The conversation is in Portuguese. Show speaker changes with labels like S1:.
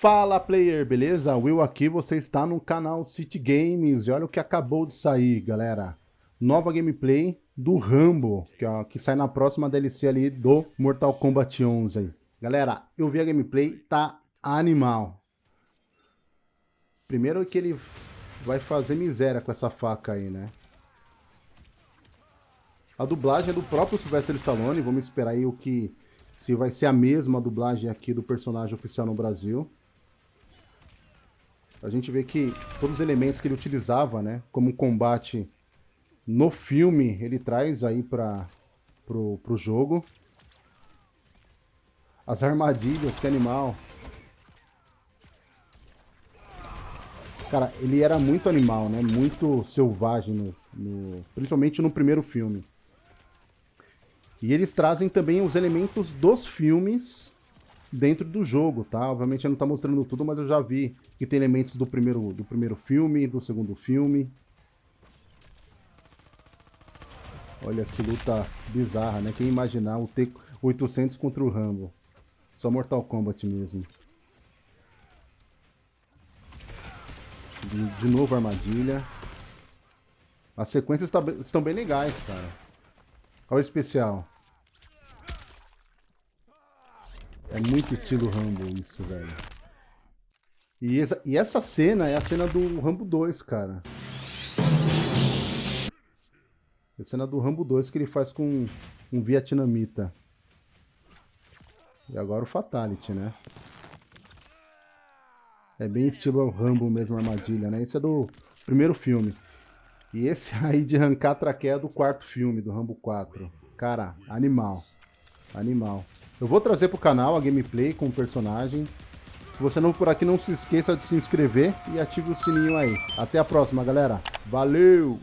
S1: Fala player, beleza? Will aqui, você está no canal City Games e olha o que acabou de sair, galera. Nova gameplay do Rambo, que, ó, que sai na próxima DLC ali do Mortal Kombat 11. Galera, eu vi a gameplay, tá animal. Primeiro que ele vai fazer miséria com essa faca aí, né? A dublagem é do próprio Sylvester Stallone, vamos esperar aí o que... Se vai ser a mesma dublagem aqui do personagem oficial no Brasil a gente vê que todos os elementos que ele utilizava, né, como combate no filme, ele traz aí para pro, pro jogo. As armadilhas, que animal. Cara, ele era muito animal, né? Muito selvagem, no, no, principalmente no primeiro filme. E eles trazem também os elementos dos filmes dentro do jogo, tá? Obviamente não tá mostrando tudo, mas eu já vi que tem elementos do primeiro, do primeiro filme, do segundo filme. Olha que luta bizarra, né? Quem imaginar o T-800 contra o Rambo. Só Mortal Kombat mesmo. De, de novo armadilha. As sequências tá, estão bem legais, cara. Olha o especial. É muito estilo Rambo isso, velho. E essa, e essa cena é a cena do Rambo 2, cara. É a cena do Rambo 2 que ele faz com um vietnamita. E agora o Fatality, né? É bem estilo Rambo mesmo, armadilha, né? Esse é do primeiro filme. E esse aí de arrancar traqueia é do quarto filme, do Rambo 4. Cara, animal. Animal. Eu vou trazer pro canal a gameplay com o personagem. Se você não por aqui, não se esqueça de se inscrever e ative o sininho aí. Até a próxima, galera. Valeu!